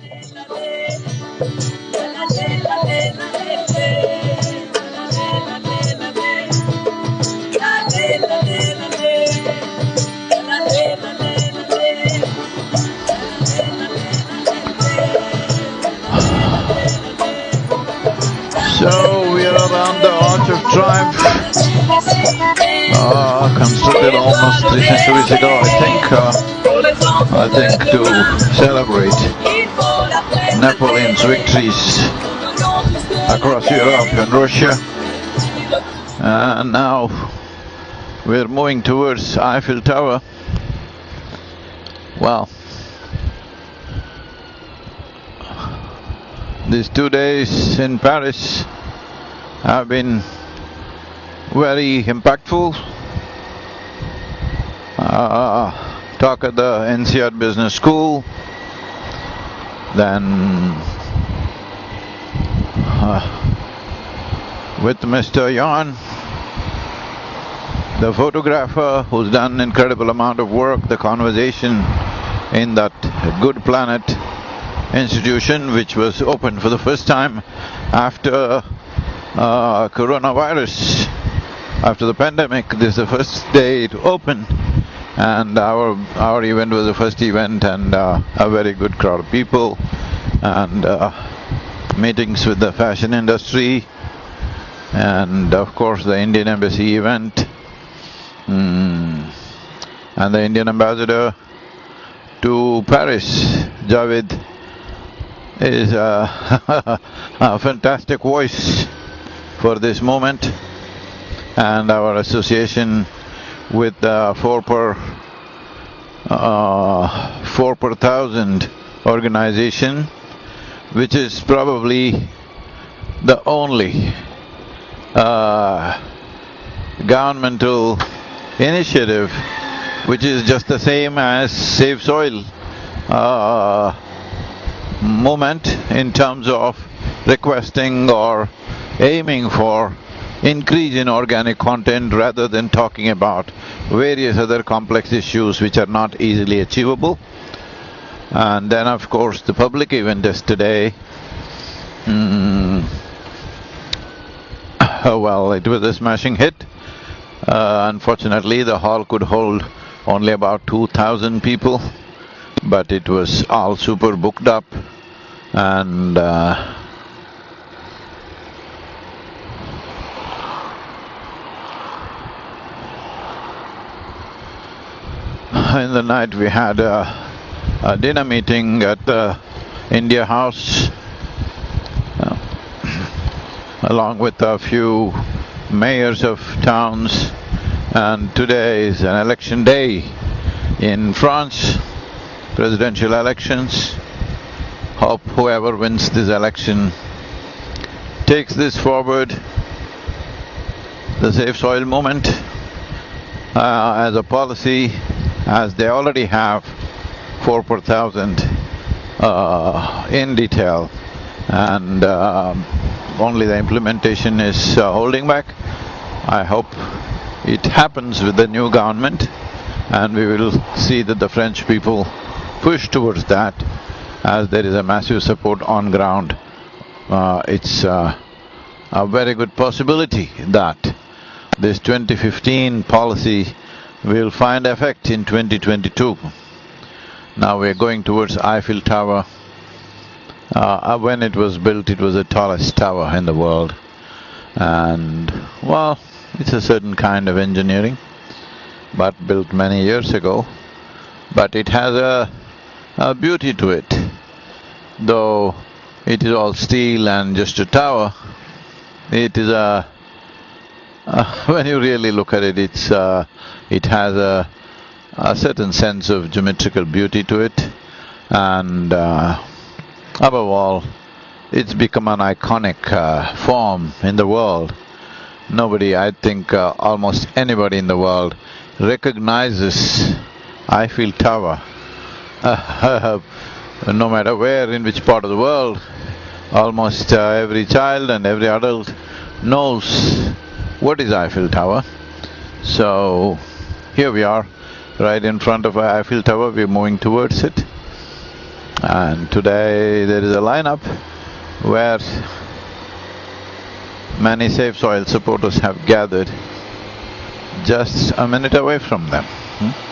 So we are around the Arch of Triumph, uh, constructed almost three centuries ago, I think, uh, I think to celebrate Napoleon's victories across Europe and Russia. And now we're moving towards Eiffel Tower. Well, these two days in Paris have been very impactful. Uh, talk at the NCR Business School, then uh, with Mr. Yann, the photographer who's done incredible amount of work, the conversation in that Good Planet institution which was opened for the first time after uh, coronavirus, after the pandemic. This is the first day it opened and our our event was the first event and uh, a very good crowd of people and uh, meetings with the fashion industry and of course the Indian Embassy event mm. and the Indian ambassador to Paris, Jawed, is a, a fantastic voice for this moment and our association with the four per… Uh, four per thousand organization, which is probably the only uh, governmental initiative which is just the same as Save Soil uh, movement in terms of requesting or aiming for increase in organic content rather than talking about various other complex issues which are not easily achievable. And then of course the public event is today. Mm, well, it was a smashing hit. Uh, unfortunately, the hall could hold only about two thousand people but it was all super booked up and uh, in the night we had a, a dinner meeting at the India House uh, along with a few mayors of towns and today is an election day in France presidential elections. Hope whoever wins this election takes this forward, the Save Soil movement, uh, as a policy, as they already have four per thousand uh, in detail and uh, only the implementation is uh, holding back. I hope it happens with the new government and we will see that the French people push towards that as there is a massive support on ground. Uh, it's uh, a very good possibility that this 2015 policy will find effect in 2022. Now we're going towards Eiffel Tower. Uh, when it was built, it was the tallest tower in the world. And, well, it's a certain kind of engineering, but built many years ago. But it has a uh, beauty to it. Though it is all steel and just a tower, it is a… Uh, when you really look at it, it's… Uh, it has a, a certain sense of geometrical beauty to it and uh, above all, it's become an iconic uh, form in the world. Nobody, I think uh, almost anybody in the world recognizes Eiffel Tower no matter where, in which part of the world, almost uh, every child and every adult knows what is Eiffel Tower. So, here we are, right in front of Eiffel Tower, we're moving towards it. And today there is a lineup where many Save Soil supporters have gathered just a minute away from them. Hmm?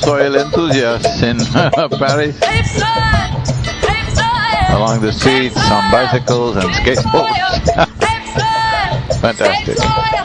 Soil enthusiasts in Paris. Along the streets, on bicycles and skateboards. Fantastic.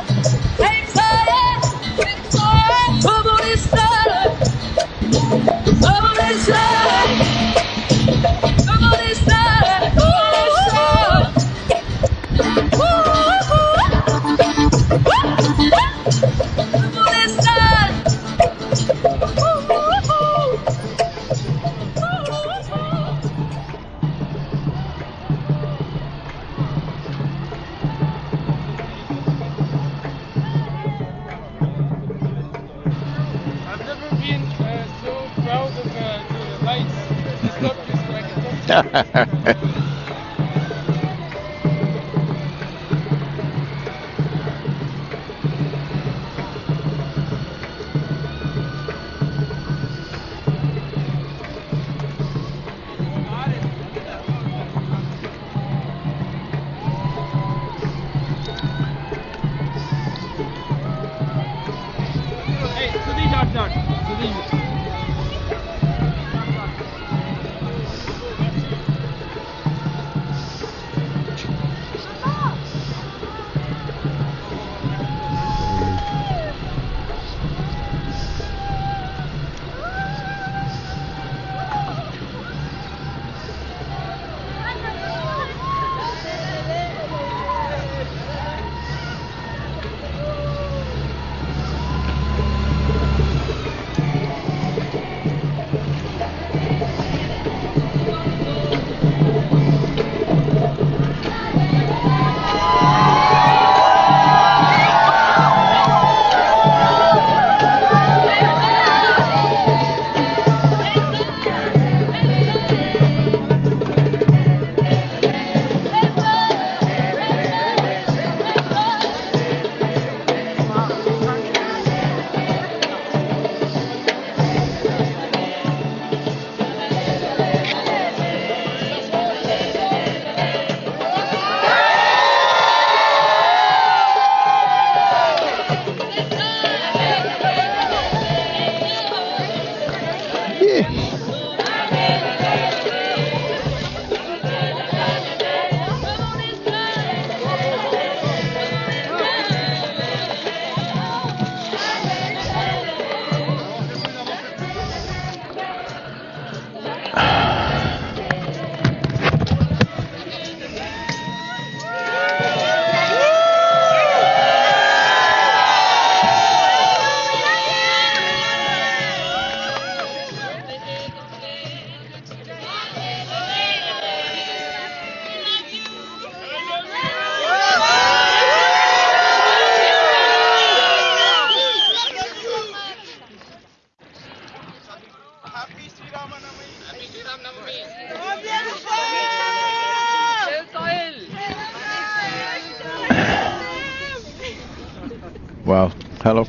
Wow. Hello.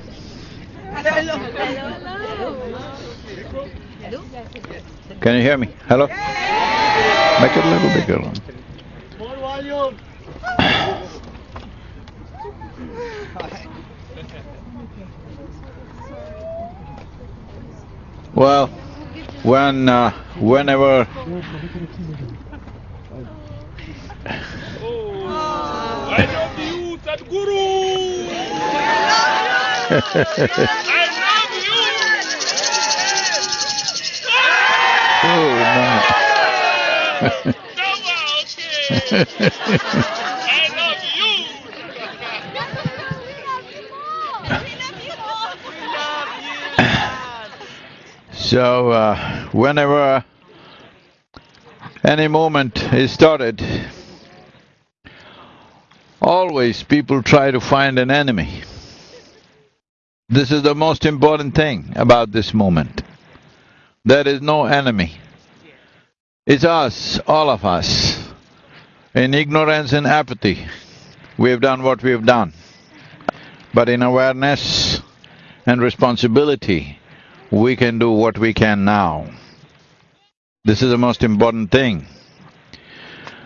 Hello. Hello. Can you hear me? Hello? Make it a little bigger. When… Uh, whenever Oh, I love you, Sadhguru! I love you! Oh, no. Dhamma, okay. I love you! So, uh, whenever any movement is started, always people try to find an enemy. This is the most important thing about this movement. There is no enemy. It's us, all of us. In ignorance and apathy, we have done what we have done. But in awareness and responsibility, we can do what we can now. This is the most important thing.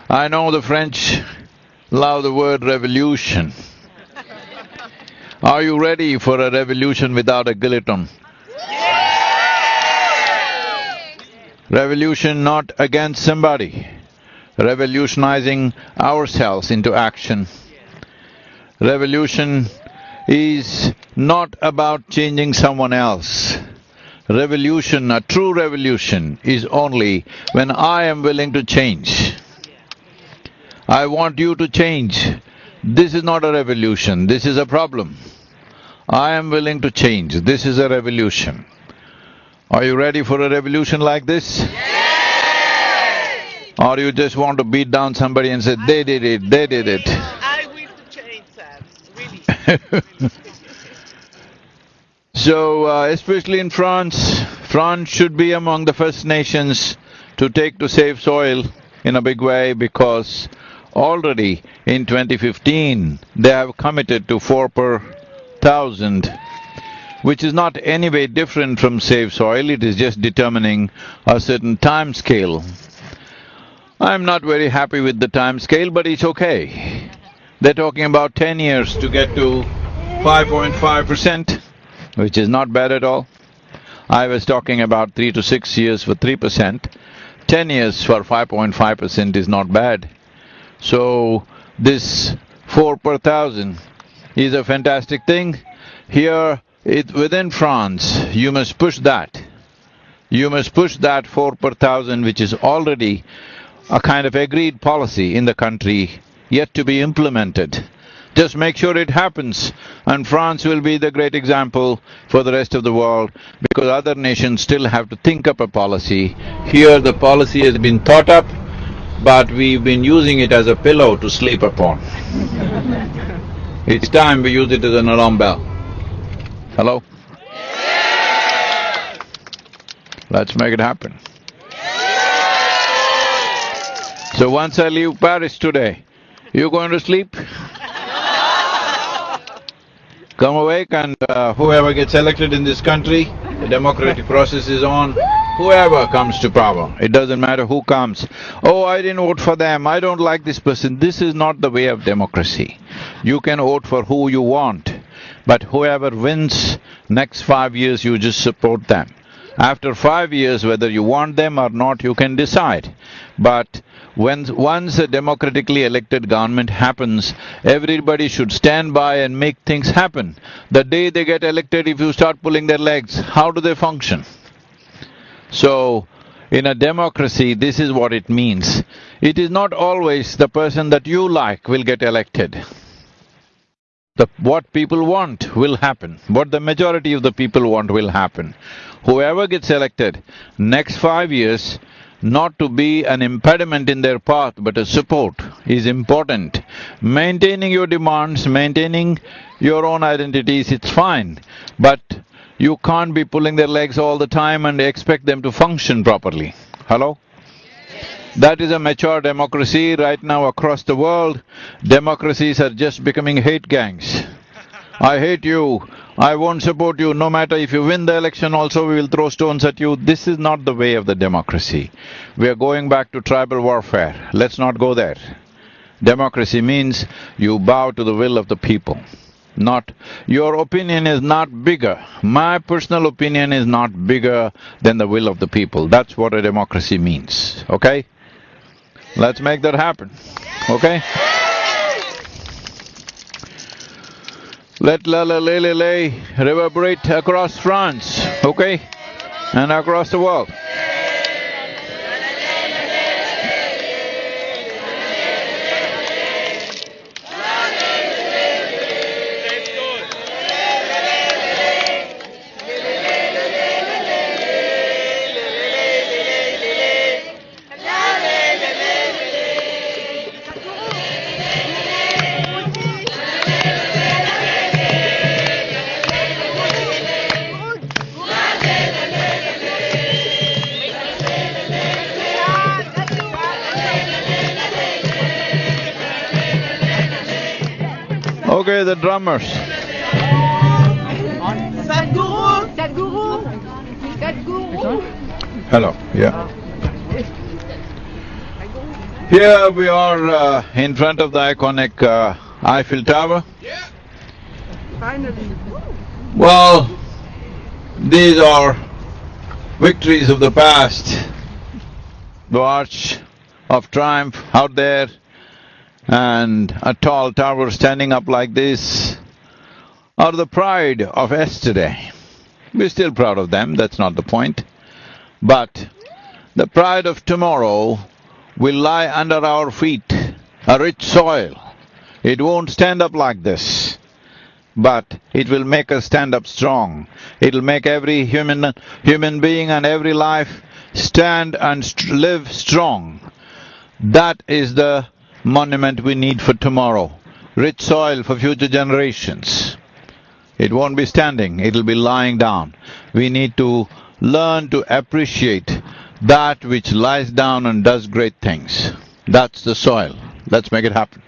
I know the French love the word revolution. Are you ready for a revolution without a guillotine? Revolution not against somebody, revolutionizing ourselves into action. Revolution is not about changing someone else. Revolution, a true revolution, is only when I am willing to change. I want you to change. This is not a revolution, this is a problem. I am willing to change, this is a revolution. Are you ready for a revolution like this? Yes! Or you just want to beat down somebody and say, they did it, they did it? I to change, sir, really. So, uh, especially in France, France should be among the first nations to take to save soil in a big way because already in 2015, they have committed to four per thousand, which is not any way different from save soil, it is just determining a certain time scale. I'm not very happy with the time scale, but it's okay. They're talking about ten years to get to 5.5 percent which is not bad at all. I was talking about three to six years for three percent. Ten years for 5.5 percent is not bad. So, this four per thousand is a fantastic thing. Here, it… within France, you must push that. You must push that four per thousand which is already a kind of agreed policy in the country, yet to be implemented. Just make sure it happens and France will be the great example for the rest of the world because other nations still have to think up a policy. Here the policy has been thought up, but we've been using it as a pillow to sleep upon. it's time we use it as an alarm bell. Hello? Let's make it happen. So once I leave Paris today, you're going to sleep? Come awake and uh, whoever gets elected in this country, the democratic process is on, whoever comes to power, it doesn't matter who comes. Oh, I didn't vote for them, I don't like this person, this is not the way of democracy. You can vote for who you want, but whoever wins, next five years you just support them. After five years, whether you want them or not, you can decide. But when… once a democratically elected government happens, everybody should stand by and make things happen. The day they get elected, if you start pulling their legs, how do they function? So, in a democracy, this is what it means. It is not always the person that you like will get elected. The… what people want will happen, what the majority of the people want will happen. Whoever gets elected, next five years, not to be an impediment in their path but a support is important. Maintaining your demands, maintaining your own identities, it's fine, but you can't be pulling their legs all the time and expect them to function properly. Hello? That is a mature democracy right now across the world. Democracies are just becoming hate gangs. I hate you, I won't support you, no matter if you win the election also we will throw stones at you. This is not the way of the democracy. We are going back to tribal warfare, let's not go there. Democracy means you bow to the will of the people. Not… your opinion is not bigger. My personal opinion is not bigger than the will of the people. That's what a democracy means, okay? Let's make that happen, okay? Let La La Le Le Le reverberate across France, okay? And across the world. Drummers. Sadhguru! Sadhguru! Sadhguru! Hello, yeah. Here we are uh, in front of the iconic uh, Eiffel Tower. Finally. Well, these are victories of the past. The Arch of Triumph out there and a tall tower standing up like this are the pride of yesterday. We're still proud of them, that's not the point. But the pride of tomorrow will lie under our feet, a rich soil. It won't stand up like this but it will make us stand up strong. It'll make every human… human being and every life stand and st live strong. That is the monument we need for tomorrow, rich soil for future generations. It won't be standing, it'll be lying down. We need to learn to appreciate that which lies down and does great things. That's the soil. Let's make it happen.